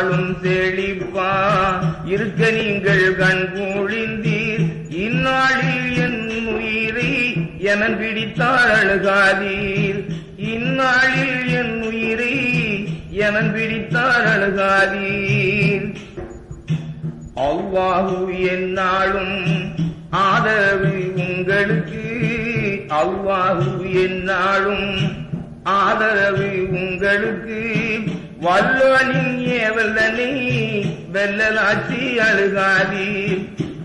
வாழும் தெளிப்பா இருக்க நீங்கள் கண் கூழிந்தீர் இந்நாளில் என் உயிரை என பிடித்தார் அழுகாதீர். இந்நாளில் என் உயிரை என பிடித்தார் அழுகாதீர். அவ்வாஹு என்னாலும் ஆதரவு உங்களுக்கு. அவ்வாஹு என்னாலும் ஆதரவு உங்களுக்கு. வல்லோனின் ஏவலனை வெல்லலாச்சி அழுகாதி.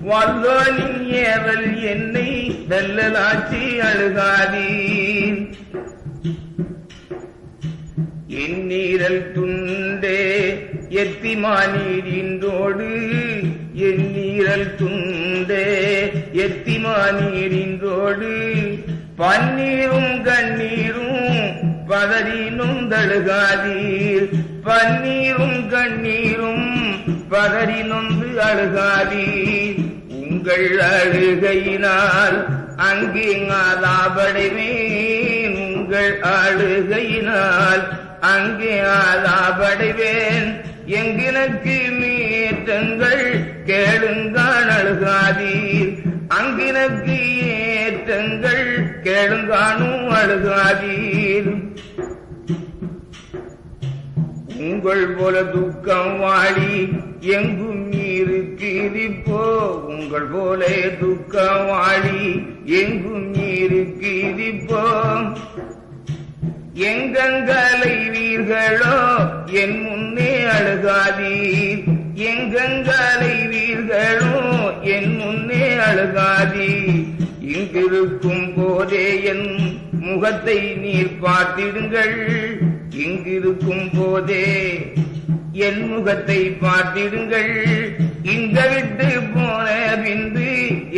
வல்லோனின் ஏவல் என்னை வெல்லலாச்சி அழுகாதி. எண்ணீரல் துண்டே எத்திமானீரின்றோடு எண்ணீரல் துண்டே எத்திமானீரின்றோடு பன்னீரும் கண்ணீரும் பதறினும் தழுகாதீர் பன்னீரும் கண்ணீரும் பதறி நொந்து அழுகாதீர் உங்கள் அழுகையினால் அங்கே ஆதாபடைவேன் உங்கள் அழுகையினால் அங்கே ஆதாபடைவேன் எங்கினக்கு மீட்டங்கள் கேளுங்கான் அழுகாதீர். அங்கினக்கு ஏற்றங்கள் கேளுங்கானும் அழுகாதீர். உங்கள் போல துக்கம் வாடி எங்கும் இருக்குதிப்போ உங்கள் போல துக்கம் வாடி எங்கும் இருக்குதிப்போ எங்கங்களை வீர்களோ என் முன்னே அழுகாதீர். எங்கங்கலைவீர்களோ என் முன்னே அழுகாதீர். இங்கிருக்கும் போதே என் முகத்தை நீர் பார்த்திடுங்கள். இங்கிருக்கும் போதே என் முகத்தை பார்த்திருங்கள் இங்க விட்டு போன விந்து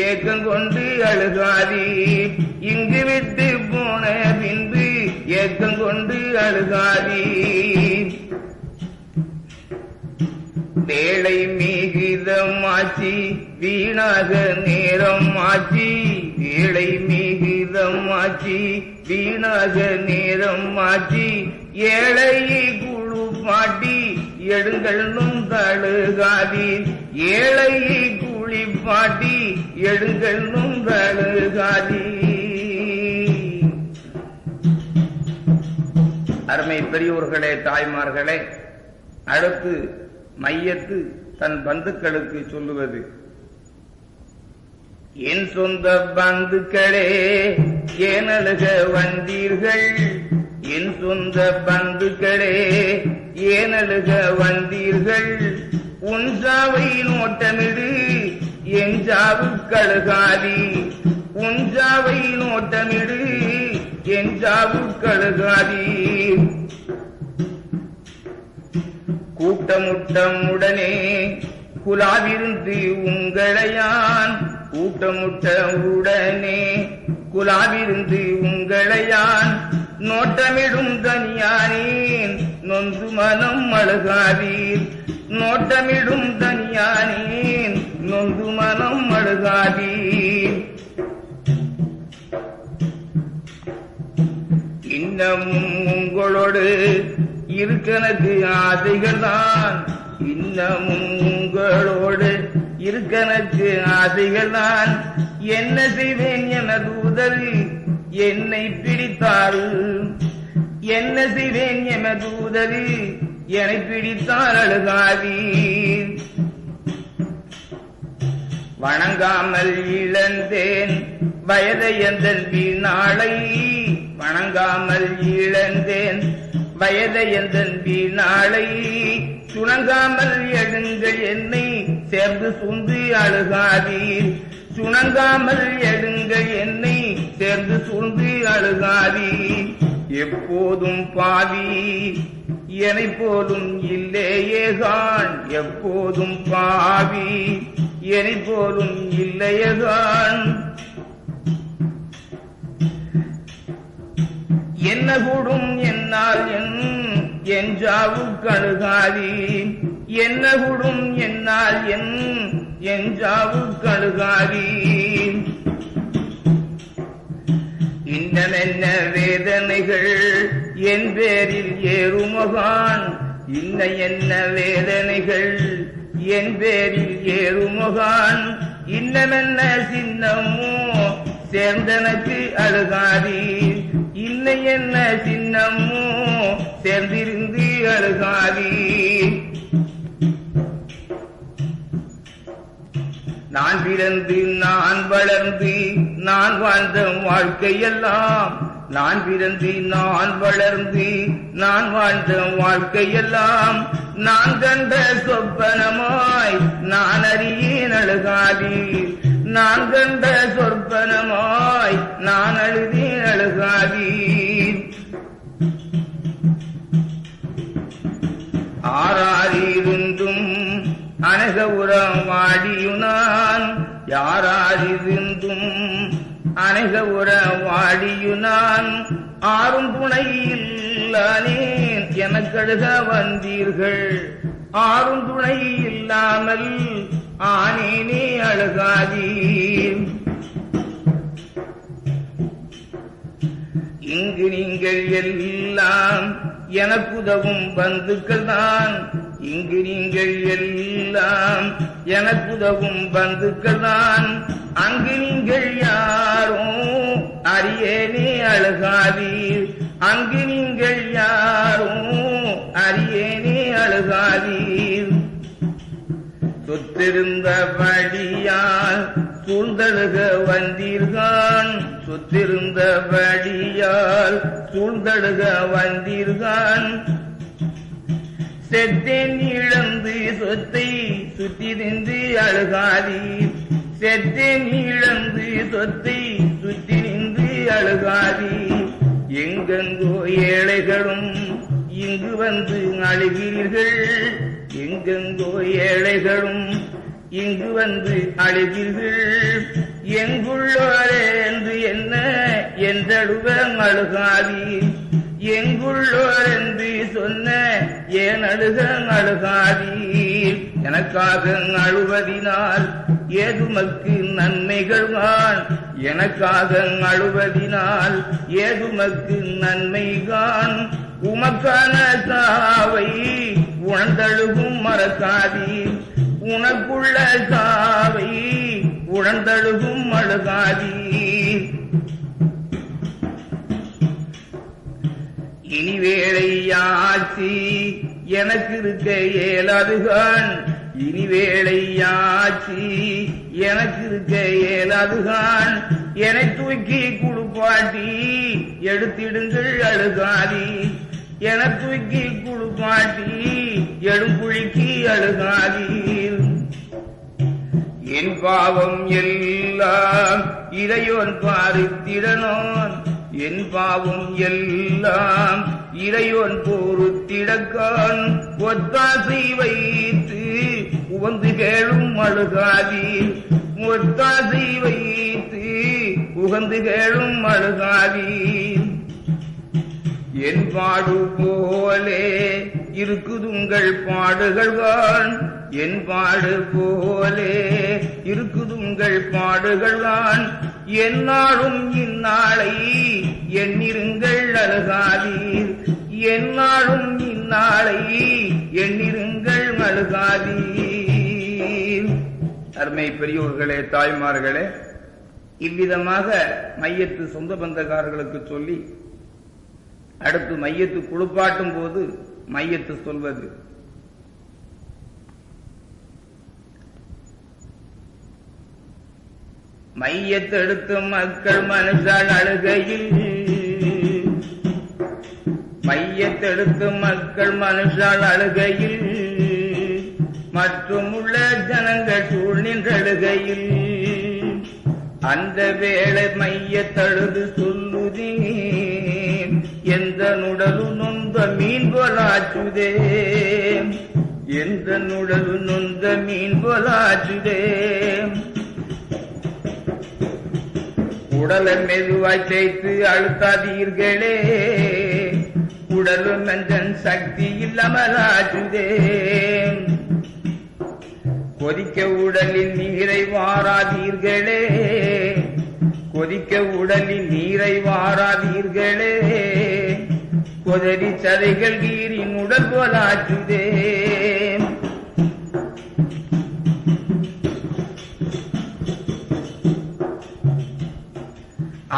ஏக்கம் கொண்டு அழுகாதீர் இங்கு விட்டு போன விந்து ஏக்கம் கொண்டு அழுகாதீர் வேளை ஆச்சி வீணாக நேரம் ஆச்சி. வேளை ஆச்சி வீணாக நேரம் மாற்றி ஏழை குழு பாட்டி எடுங்கள் நுந்தழுகாதீர். ஏழை குழி பாட்டி எடுங்கள் நுந்தழுகாதீர். அருமை பெரியோர்களே தாய்மார்களே அடுத்து மையத்து தன் பந்துக்களுக்கு சொல்லுவது. என் சொந்த பந்துக்களே ஏனழுக வந்தீர்கள்? என் சொந்த பந்துக்களே ஏனழுக வந்தீர்கள்? உன் சாவை நோட்டமிடு என் சாவு கழுகாதி. உன் சாவை நோட்டமிடு என் சாவு கழுகாதி. கூட்டமுட்டம் உடனே குலாவிருந்து உங்களையான் கூட்டமுட்ட உடனே குலாவிருந்து உங்களையான் நோட்டமிடும் தனியானேன். நொந்து மனம் அழுகாதீர். நோட்டமிடும் தனியானேன். நொந்து மனம் அழுகாதீர். இன்னமும் உங்களோடு இருக்கனக்கு ஆசைகள் தான் இன்னமும் உங்களோடு இருக்கனக்கு ஆசைகள் தான் என்ன செய்வேன் என தூதர்? என்னை பிடித்தாள் என்ன செய்வேன் என தூதர்? என்னை பிடித்தார் அழுகாதி வணங்காமல் இழந்தேன் வயதை எந்தன் வீணாளை. வணங்காமல் இழந்தேன் வயதை எந்தன் வீணாளை. சுணங்காமல் எழுங்கள் என்னை சேர்ந்து சுந்தி அழுகாதீர். சுணங்காமல் எடுங்கள் என்னை சேர்ந்து சூழ்ந்து அழுகாதி. எப்போதும் பாவி என்னை போலும் இல்லையேகான் எப்போதும் பாவி என்னை போலும் இல்லையேகான் என்ன கூடும் என்னால் என் ஜாவு கழுகாதி என்ன கூடும் என்னால் என் என் ஜாவு இன்னமென்ன வேதனைகள் என் பேரில் ஏறுமகான்? இன்ன என்ன வேதனைகள் என் பேரில் ஏறுமகான்? இன்னமென்ன சின்னமோ சேர்ந்தனக்கு அழுகாதீர் இன்ன என்ன சின்னமோ சேர்ந்திருந்து அழுகாதீர் நான் பிறந்து நான் வளர்ந்து நான் வாழ்ந்த வாழ்க்கையெல்லாம். நான் பிறந்து நான் வளர்ந்து நான் வாழ்ந்த வாழ்க்கையெல்லாம். நான் கண்ட சொப்பனமாய் நான் அறியேன் அழுகாதீர். நான் கண்ட சொற்பனமாய் நான் அழுதேன் அழுகாதீர். ஆறாரிருந்தும் அனக உரம் வாடியுனான் யாராரிருந்தும் அனக உர வாடியுனான் ஆறும் துணை எனக்கழுக வந்தீர்கள். ஆறும் துணை இல்லாமல் ஆனேனே அழுகாதீர். இங்கு நீங்கள் எல்லாம் எனக்குதவும் பந்துக்கள் தான் இங்கு நீங்கள் எல்லாம் எனக்குதவும் பந்துக்கள் தான் அங்கு நீங்கள் யாரும் அரியேனே அழுகாதீர். அங்கு நீங்கள் யாரும் அரியேனே அழுகாதீர். சொத்திருந்தபடியால் சூழ்ந்தழுக வந்தீர்கான். சொத்திருந்தபடியால் சூழ்ந்தழுக வந்தீர்கான். செத்தேன் இழந்து சொத்தை சுற்றி அழுகாதீர். செத்தேன் இழந்து சொத்தை சுற்றி அழுகாதீர். எங்கெங்கோ ஏழைகளும் இங்கு வந்து அழுகிறீர்கள். எங்கெங்கோ ஏழைகளும் இங்கு வந்து அழுகிறீர்கள். எங்குள்ளோரே என்று என்ன? என்றழுவ அழுகாதீர் எங்குள்ளோர் என்று சொன்ன ஏன் அழுக அழுகாதி. எனக்காக அழுவதினால் ஏதுமக்கு நன்மைகள் கான் எனக்காக அழுவதினால் ஏதுமக்கு நன்மை கான். உமக்கான சாவை உணர்ந்தழுகும் மறக்காதீர் உனக்குள்ள சாவை உணர்ந்தழுகும் அழுகாதி. இனி வேளையாச்சி எனக்கு இருக்க ஏலாதுகான் இனி வேளையாச்சி எனக்கு இருக்க ஏலாதுகான் என்னை தூக்கி குழுப்பாட்டி எடுத்திடுங்கள் அழுகாதி. என தூக்கி குடுப்பாட்டி எடுங்குழிக்கு அழுகாதி. என் பாவம் எல்லாம் இறையோன் பாரித்திடனோன். என் பாவம் எல்லாம் இறையோன் போருத்திடக்கான். ஒத்தாசை வைத்து உவந்து கேளும் அழுகாதீர் ஒத்தாசை வைத்து உகந்து கேளும் அழுகாதீர் என் பாடு போலே இருக்குதுங்கள் பாடுகள்வான் என் பாடு போலே இருக்குதுங்கள் பாடுகளான் என்னாலும் இந்நாளை எண்ணிருங்கள் அழுகாதீர். என்னாலும் இந்நாளை எண்ணிருங்கள் அழுகாதீர் அருமை பெரியோர்களே தாய்மார்களே இவ்விதமாக மையத்து சொந்த பந்தக்காரர்களுக்கு சொல்லி அடுத்து மையத்து குளிப்பாட்டும் போது மையத்து சொல்வது. மையத்தெடுத்து மக்கள் மனுஷால் அழுகையில். மையத்தெடுத்து மக்கள் மனுஷால் அழுகையில். மற்றும் உள்ள ஜனங்கள் சூழ் நின்றழுகையில். அந்த வேளை மையத்தழுது சொல்லுதே எந்த நுடலு நொந்த மீன் போலாச்சுதே எந்த நுடலு நொந்த மீன் போலாச்சுதே உடலன் மெதுவாய் தேய்த்து அழுத்தாதீர்களே. உடலும் நஞ்சன் சக்தி இல்லாமலாச்சுதே கொதிக்க உடலில் நீரை வாராதீர்களே. கொதிக்க உடலில் நீரை வாராதீர்களே. கொதறி சதைகள் கீரின் உடல் போலாச்சுதே.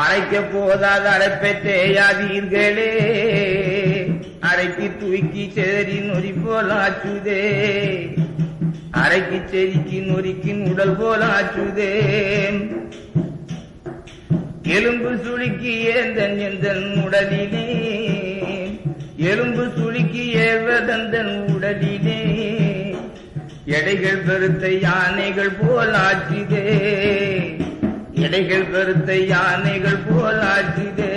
அழைக்க போதாத அரைப்பை தேயாதீர்களே அரைக்கு தூக்கி செதறி நொறி போலாச்சுதே அரைக்கு செரிக்கு நொறிக்கின் உடல் போலாச்சுதே எலும்பு சுளுக்கி ஏந்தன் எந்தன் உடலிலே. எலும்பு சுளுக்கி ஏவதந்தன் உடலிலே. எடைகள் பெருத்த யானைகள் போலாச்சுதே எடைகள் கருத்தை யானைகள் போலாச்சுதே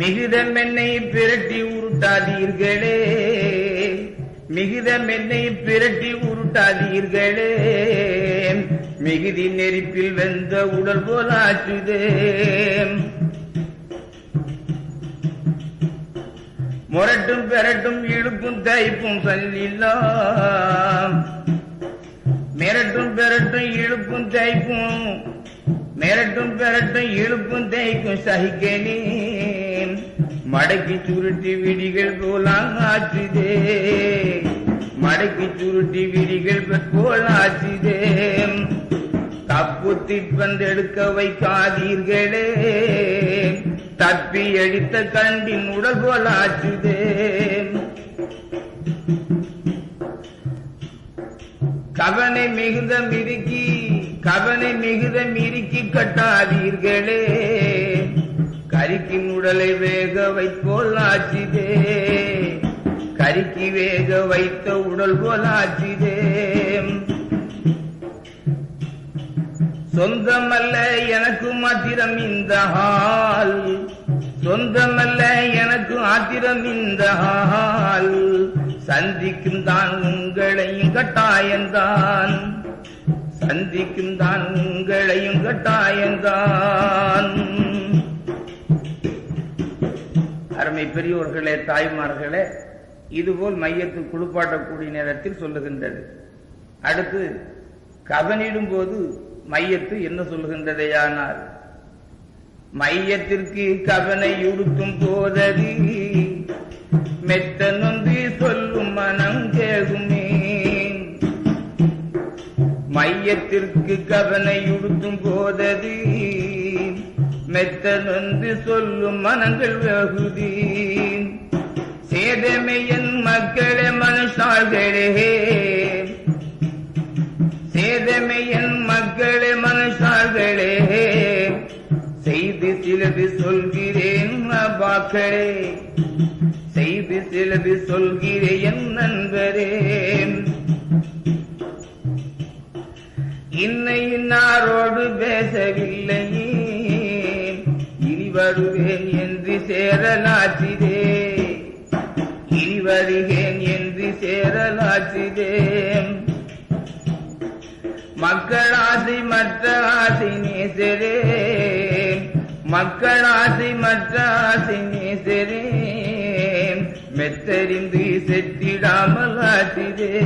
மிகுதம் என்னை பிரட்டி உருட்டாதீர்களே. மிகுதம் என்னை பிரட்டி உருட்டாதீர்களே. மிகுதி நெருப்பில் வெந்த உடல் போலாச்சுதே முரட்டும் பெரட்டும் இழுப்பும் தைப்பும் சொல்லில்லாம் மிரட்டும் பெரட்டும் இழுப்பும் தைப்பும் மிரட்டும் பெரட்டும் இழுப்பும் தைக்கும் சகிக்கனே மடக்கி சுருட்டி விடிகள் போலாம் ஆச்சுதே மடக்கி சுருட்டி விடிகள் போல் ஆச்சுதே தப்பு திப்பந்தெடுக்க வைக்காதீர்களே. தப்பி அடித்த கண்டின் உடல் போல் ஆச்சுதே கவனை மிகுந்த மிருக்கி கவனை மிகுத மிருக்கி கட்டாதீர்களே. கரிக்கின் உடலை வேக வைப்போல் ஆச்சுதே கரிக்கு வேக வைத்த உடல் போல் ஆச்சுதே சொந்தமல்ல எனக்கு மாத்திரம் இந்த ஹால் சொந்தமல்ல எனக்கு ஆத்திரம் இந்த ஹால் சந்திக்கும் தான் உங்களையும் கட்டாயந்தான் சந்திக்கும் தான் உங்களையும் கட்டாயந்தான் அருமை பெரியோர்களே தாய்மார்களே இதுபோல் மையத்து குளிப்பாட்டக்கூடிய நேரத்தில் சொல்லுகின்றது. அடுத்து கவனிடும் போது மையத்து என்ன சொல்லுகின்றதையானால் மையத்திற்கு கவனை உடுத்தும் போதது மெத்தனும் மையத்திற்கு கவனை உடுத்தும் போதது. மெத்த நொந்து சொல்லும் மனங்கள் வகுதி. சேதமையன் மக்களே மனுஷாள்களே. சேதமையன் மக்களே மனுஷாள்களே. செய்து சிலது சொல்கிறேன் பாக்களே செய்து சிலது சொல்கிறேன் என் நண்பரே. இன்னை இன்னாரோடு பேசவில்லை இனி வருவேன் என்று சேரலாற்றிதே. இனி வருகேன் என்று சேரலாற்றிதே. மக்கள் ஆசை மற்ற ஆசை நேசரே. மக்கள் ஆசை மற்ற ஆசை நேசரே. மெத்தறிந்து செத்திடாமல் ஆற்றிதே.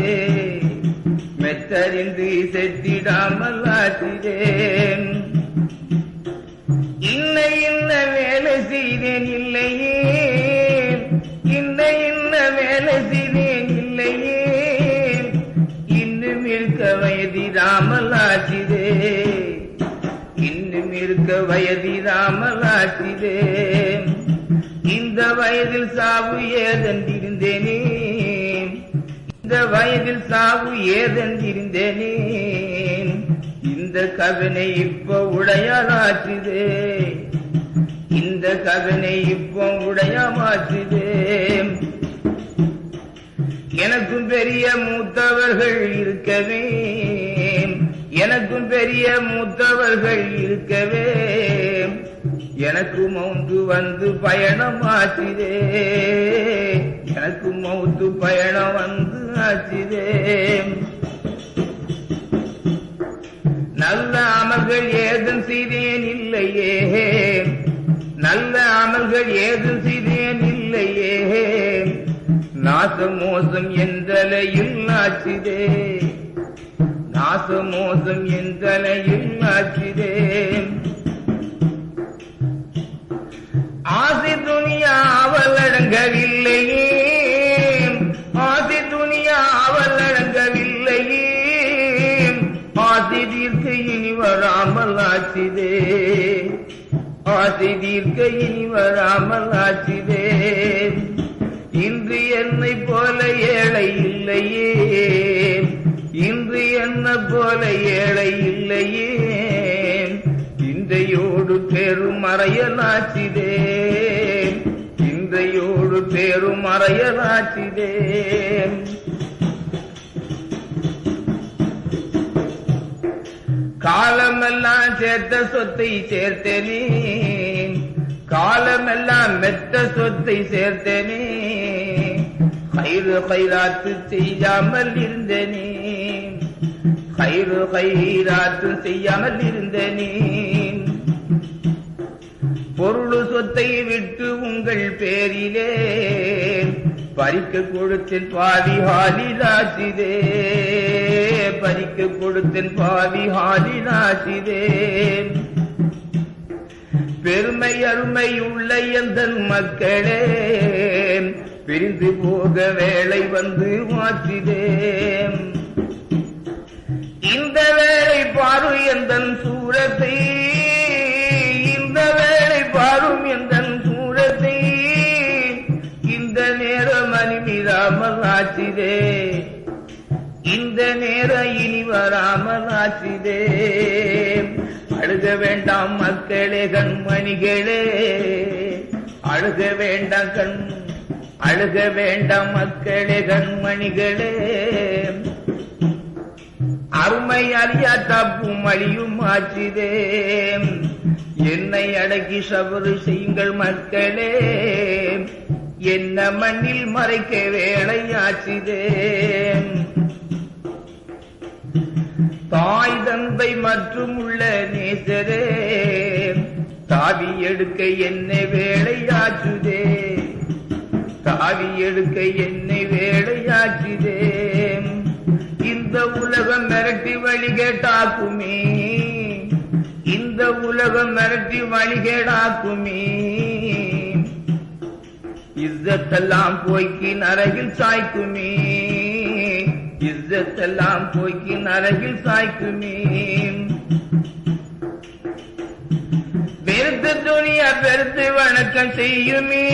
மெத்தறிந்து செத்திடாமல் ஆற்றிதே இன்ன இன்ன வேலை செய்தேன் இல்லையே. இன்ன இன்ன வேலை செய்தேன் இல்லையே. இன்னும் இருக்க வயதிடாமல் ஆச்சிதே இன்னும் இருக்க வயதிடாமல் ஆச்சிதே இந்த வயதில் சாவு ஏதென்றிருந்தேனே. இந்த வயதில் சாவு ஏதென்றிருந்தேனே இந்த கவனை இப்ப உடையாளாற்றுதே. இந்த கவனை இப்ப உடையமாற்றுதே எனக்கும் பெரிய மூத்தவர்கள் இருக்கவே. எனக்கும் பெரிய மூத்தவர்கள் இருக்கவே. எனக்கு மௌந்து வந்து பயணம் ஆச்சுதே எனக்கு மௌத்து பயணம் வந்து ஆச்சுதே நல்ல அமல்கள் ஏதும் செய்தேன் இல்லையே. நல்ல அமல்கள் ஏதும் செய்தேன் இல்லையே. நாச மோசம் என்றலையில் ஆச்சிதே. நாச மோசம் என்றலையில் ஆச்சுதே. ஆசி ஆசை தீர்க்க இனி வராமல் ஆச்சுதே இன்று என்னை போல ஏழை இல்லையே. இன்று என்ன போல ஏழை இல்லையே. இன்றையோடு பெரும் அறையலாச்சிதே இன்றையோடு பெரும் அறையலாச்சிதேன் காலமெல்லாம் சேர்த்த சொத்தை சேர்த்தேனே காலமெல்லாம் மெத்த சொத்தை சேர்த்தேனே கயிறு கயிறாத்து செய்யாமல் இருந்தேனே கயிறு கயிறாத்து செய்யாமல் இருந்தேனே பொருள் சொத்தை விட்டு உங்கள் பேரிலே. பறிக்க கொடுத்தேன் பாதி ஹாலிலாசிதே பறிக்க கொடுத்தன் பாதி ஹாலிலாசிதே பெருமை அருமை உள்ள எந்த மக்களே பிரிந்து போக வேலை வந்து மாற்றிதே இந்த வேலை பாரு எந்தன் சூரத்தை இந்த வேலை பாரும் எந்தன் சூரத்தை இந்த நேரம் அனிமிராமல் ஆச்சிதே இந்த நேர இனி வராமல் ஆசிதே அழுக வேண்டாம் மக்களே கண்மணிகளே. அழுக வேண்டாம் கண் அழுக வேண்டாம் மக்களே கண்மணிகளே. அருமை அறியா தப்பும் அழியும் ஆச்சிதே. என்னை அடக்கி சபறு செய்யுங்கள் மக்களே. என்ன மண்ணில் மறைக்க வேலை ஆச்சிதே. தாய் தந்தை மற்றும் உள்ள நேசரே தாவி எடுக்க என்னை வேலையாச்சுதே. தாவி எடுக்க என்னை வேலையாச்சுதே. இந்த உலகம் மிரட்டி வழிகேட்டாக்குமே இந்த உலகம் மிரட்டி வழிகேடாக்குமே இzzத்தெல்லாம் போய்க்கு நரகில் சாய்க்குமே. இஸ்ஸத்தெல்லாம் போய்க்கு நரகில் சாய்க்குமே வெறுத்து துணியா பெருத்து வணக்கம் செய்யுமே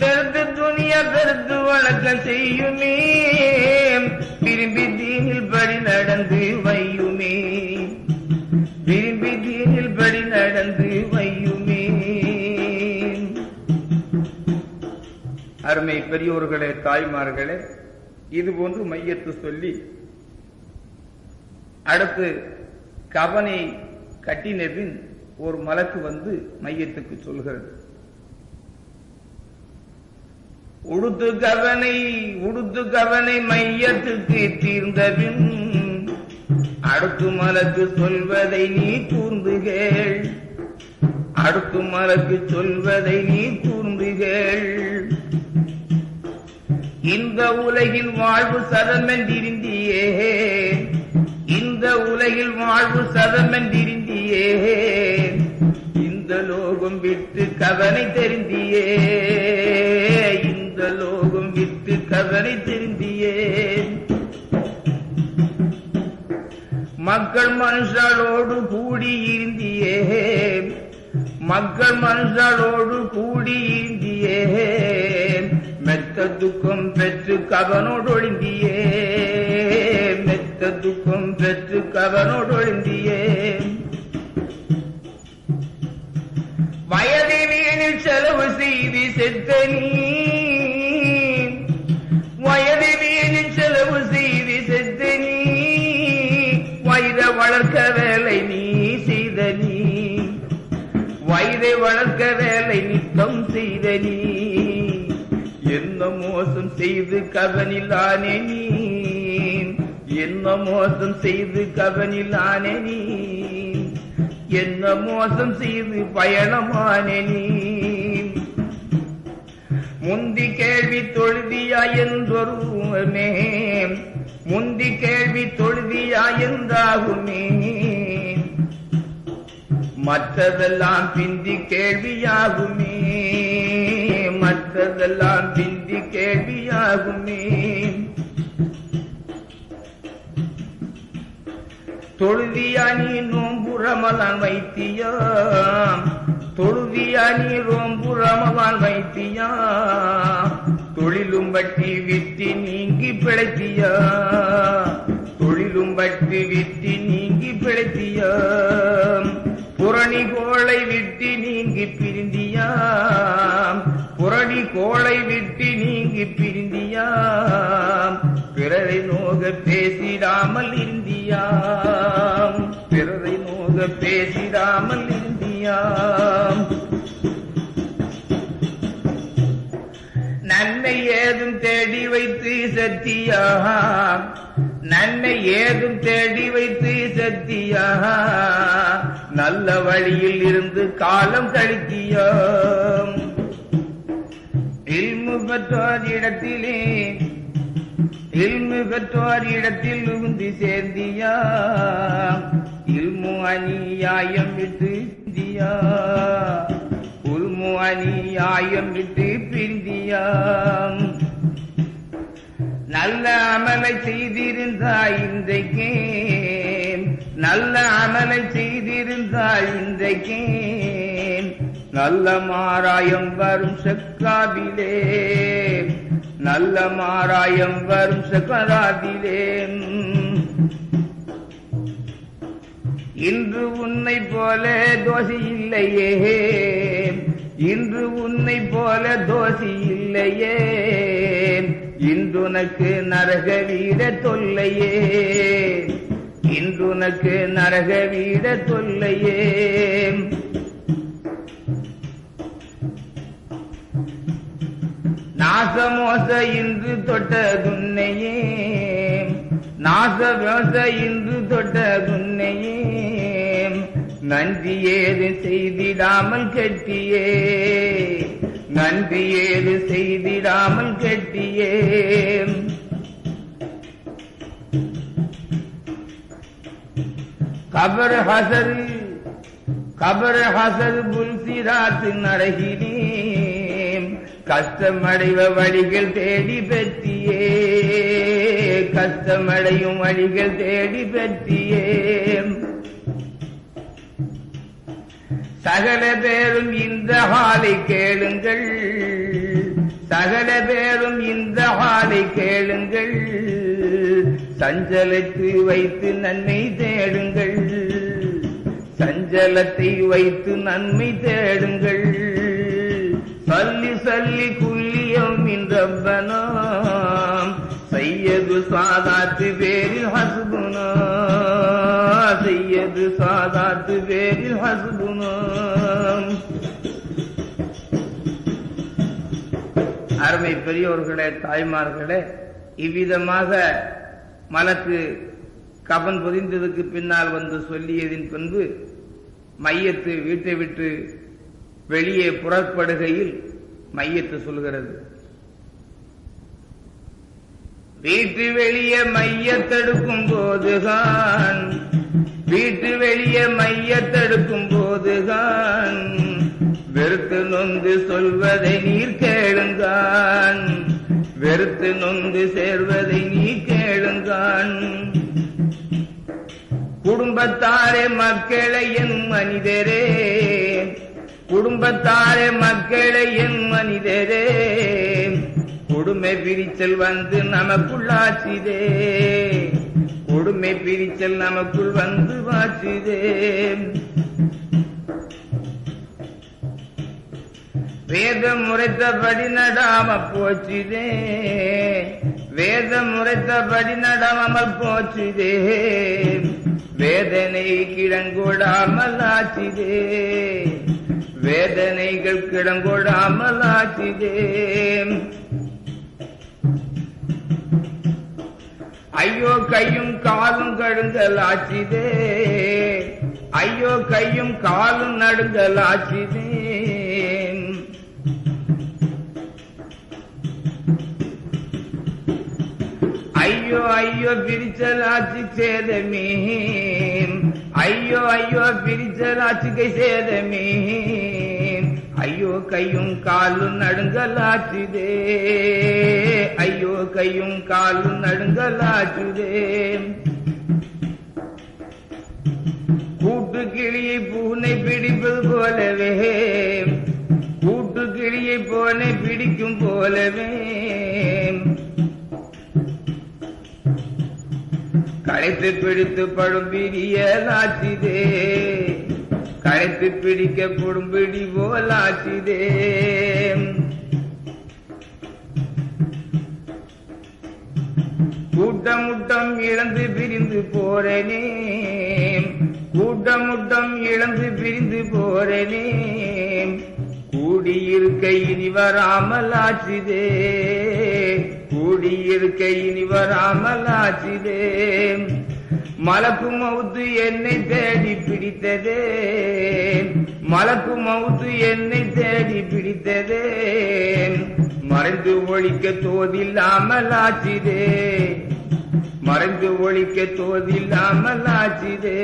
பெருத்து துணியா பெருத்து வணக்கம் செய்யுமே விரும்பி தீனில் படி நடந்து வையுமே விரும்பி தீனில் படி நடந்து வையுமே அருமை பெரியோர்களே தாய்மார்களே இது போன்று மையத்து சொல்லி அடுத்து கவனை கட்டின பின் ஒரு மலக்கு வந்து மையத்துக்கு சொல்கிறது. உடுத்து கவனை உடுத்து கவனை மையத்துக்கு தீர்ந்தபின் அடுத்து மலக்கு சொல்வதை நீ கூர்ந்துகள் அடுத்து மலக்கு சொல்வதை நீ கூர்ந்துகள் இந்த உலகில் வாழ்வு சதமென்றிருந்தியே. இந்த உலகில் வாழ்வு சதமென்றிருந்தியே. இந்த லோகம் விட்டு கவனை தெரிந்தியே. இந்த லோகம் விட்டு கவனை தெரிந்தியே. மக்கள் மனுஷாலோடு கூடியிருந்தியே. மக்கள் மனுஷாலோடு கூடியிருந்தியே. மெத்த துக்கம் பெற்று கவனோடு ஒழிந்தியே மெத்த துக்கம் பெற்று கவனோடு ஒழிந்தியே வயது வீணில் செலவு செய்தி செத்த நீ. வயது வீணில் செலவு செய்தி செத்த நீ. வயிற வளர்க்க வேலை நீ செய்த நீ. வயிறை வளர்க்க வேலை நித்தம் செய்த நீ. மோசம் செய்து கவனிலானே நீ. என்ன மோசம் செய்து கவனிலானே நீ. என்ன மோசம் செய்து பயணமானே நீ. முந்தி கேள்வி தொழுதியா என்றொருமே முந்தி கேள்வி தொழுதியா என்றாகுமே. மற்றதெல்லாம் பிந்தி கேள்வியாகுமே. மற்றதெல்லாம் பிந்தி கேள்வியாகுமே. தொழுதியா நீ நோம்புறமலான் வைத்தியா தொழுதியா நீ ரோம்பு வைத்தியா தொழிலும் பட்டி விட்டி நீங்கி பிழைத்தியா தொழிலும் பட்டி விட்டி நீங்கி பிழைத்தியா புரணி கோளை விட்டு நீங்கி பிரிந்தியாம். புரணி கோளை விட்டு நீங்கி பிரிந்தியாம். பிறரை நோக பேசிடாமல் இருந்தியாம். பிறரை நோக பேசிடாமல் இருந்தியாம். நன்மை ஏதும் தேடி வைத்து சத்தியா நன்மை ஏதும் தேடி வைத்து சத்தியா நல்ல வழியில் இருந்து காலம் கழித்தியோ இல்மு பெற்றோர் இடத்திலே இல்மு பெற்றோர் இடத்தில் நுகுந்து சேர்ந்தியா இல்மு அநியாயம் விட்டு இந்தியா உல்மு அநியாயம் விட்டு பிந்தியாம். நல்ல அமலை செய்திருந்தாய் இன்றைக்கே. நல்ல அமலை செய்திருந்தாய் இன்றைக்கே. நல்ல மாராயம் வரும் செக்காவிலே நல்ல மாராயம் வரும் செக்கராதிலே இன்று உன்னை போல தோசி இல்லையே. இன்று உன்னை போல தோசி இல்லையே. இன்றுனக்கு நரக வீட தொல்லையே. இன்றுனக்கு நரக வீட தொல்லையே. நாசமோச இன்று தொட்டதுன்னையே. நாசமோச இன்று தொட்டதுன்னையே. நன்றி ஏது செய்திடாமல் கெட்டியே. நன்றி ஏது செய்திடாமல் கெட்டியே கபர் ஹசர் கபர் ஹசர் புல்சிராத்தின் நரகினேன் கஷ்டமடைவ வழிகள் தேடி பெற்றியே கஷ்டமடையும் வழிகள் தேடி பெற்றியே சகல பேரும் இந்த ஹாலை கேளுங்கள். சகல பேரும் இந்த ஹாலை கேளுங்கள். சஞ்சலத்தை வைத்து நன்மை தேடுங்கள். சஞ்சலத்தை வைத்து நன்மை தேடுங்கள். சல்லி சல்லி குல்லியம் இன்றப்பனோ சையது சாதாத்து பேரில் ஹசுகுனா சையது சாதாத்து பேரில் ஹசுகுனாம் அருமை பெரியோர்களே தாய்மார்களே இவ்விதமாக மலக்கு கபன் பொதிந்ததுக்கு பின்னால் வந்து சொல்லியதின் பின்பு மையத்து வீட்டை விட்டு வெளியே புறப்படுகையில் மையத்து சொல்கிறது. வீட்டு வெளியே மையத்தெடுக்கும் போதுதான் வீட்டு வெளியே மையத்தெடுக்கும் போதுதான் வெறுத்து நொந்து சொல்வதை நீர் கேளுங்கான். வெறுத்து நொந்து சேர்வதை நீ கேளுங்கான். குடும்பத்தாரே மக்களை என் மனிதரே. குடும்பத்தாரே மக்களை என் மனிதரே. கொடுமை பிரிச்சல் வந்து நமக்குள்ளாச்சுதே கொடுமை பிரிச்சல் நமக்குள் வந்து வாச்சுதே வேதம் முறைத்தபடி நடாம போச்சுதே வேதம் முறைத்தபடி நடாமல் போச்சுதே வேதனை கிடங்கூடாமல் ஆச்சுதே வேதனைகள் கிடங்கூடாமல் ஆச்சுதே ஐயோ கையும் காலும் கடுங்கல் ஆச்சிதே. ஐயோ கையும் காலும் நடுங்கல் ஆச்சுதே. ஐயோ ஐயோ பிரிச்சல் ஆச்சு சேதமே. ஐயோ ஐயோ பிரிச்சல் ஆச்சுக்கை சேதமே. ஐயோ கையும் காலும் நடுங்கலாச்சுதே ஐயோ கையும் காலும் நடுங்கலாச்சுதே கூட்டு கிளியை பூனை பிடிப்பது போலவே கூட்டு கிளியை போனை பிடிக்கும் போலவே. களைத்து பிடித்து படும் பிரியலாச்சுதே களைத்து பிடிக்கப்படும் பிடி போலாச்சிதே கூட்டமுட்டம் இழந்து பிரிந்து போறனே. கூட்டமுட்டம் இழந்து பிரிந்து போறனே. கூடியிருக்க இனி வராமல் ஆச்சுதே கூடியிருக்க இனி வராமல் ஆச்சுதே மலக்கு மவுத்து என்னை தேடி பிடித்ததே. மலக்கு மவுத்து என்னை தேடி பிடித்ததே. மறைந்து ஒழிக்க தோதில்லாமல் ஆச்சிதே மறைந்து ஒழிக்க தோதில்லாமல் ஆச்சிதே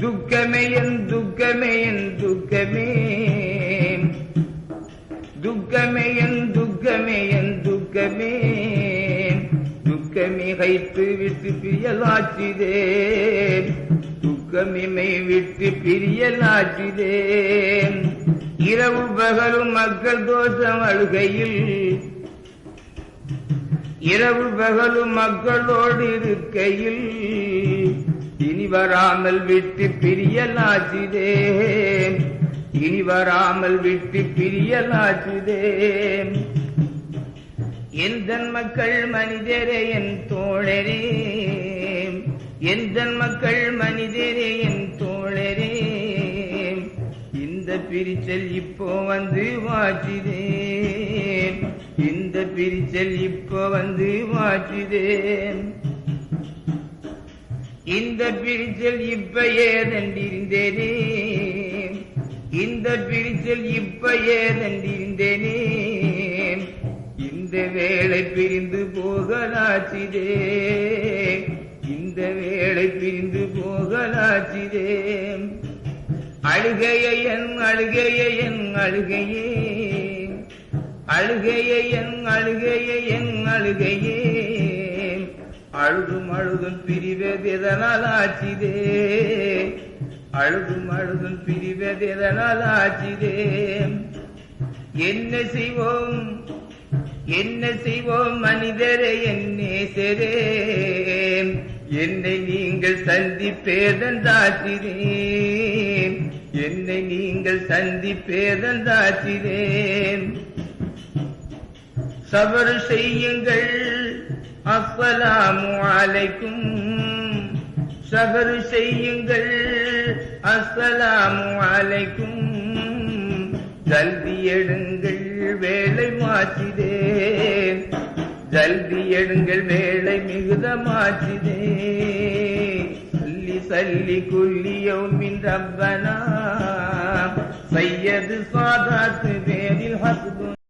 துக்கமே என் துக்கமே என் துக்கமே. துக்கமே என் துக்கமே என் துக்கமே. துக்கமிகைத்து விட்டு பிரியலாச்சிதே துக்கமிமை விட்டு பிரியலாச்சிதே இரவு பகலும் மக்கள் தோஷம் அழுகையில் இரவு பகலும் மக்களோடு இருக்கையில் இனி வராமல் விட்டு பிரியலாச்சுதே இனி வராமல் விட்டு பிரியலாச்சிதே எந்தன் மக்கள் மனிதரே என் தோழரே. எந்தன் மக்கள் மனிதரே என் தோழரே. இந்த பிரிச்சல் இப்போ வந்து வாச்சுதே. இந்த பிரிச்சல் இப்போ வந்து வாச்சுதே. இந்த பிரிச்சல் இப்ப ஏதண்டிருந்தேனே இந்த பிரிச்சல் இப்ப ஏதண்டிருந்தேனே இந்த வேளை பிரிந்து போகலாச்சிதே. இந்த வேளை பிரிந்து போகலாச்சிதே. அழுகைய என் அழுகைய என் அழுகையே. அழுகைய என் அழுகைய என் அழுகையே. அழுதும் அழுதும் பிரிவது எதனால் ஆச்சிதே. அழுதும் அழுதும் பிரிவது எதனால் ஆச்சிதே. என்ன செய்வோம்? என்ன செய்வோம் மனிதரே என் நேசரே? என்னை நீங்கள் சந்திப்பேதந்தாச்சிரே என்னை நீங்கள் சந்திப்பேதந்தாச்சிரே சபர் செய்யுங்கள். அஸ்வலாமு அலைக்கும். சபர் செய்யுங்கள். அஸ்ஸலாமு அலைக்கும். ஜல்தி எடுங்கள். வேலை மாற்றிதே ஜல்தி எடுங்கள் வேலை மிகுதமாச்சிதே சல்லி சல்லி குல்லியௌமின் ரப்பனா. சையது சாதாத்து பேரில் ஹஸ்பு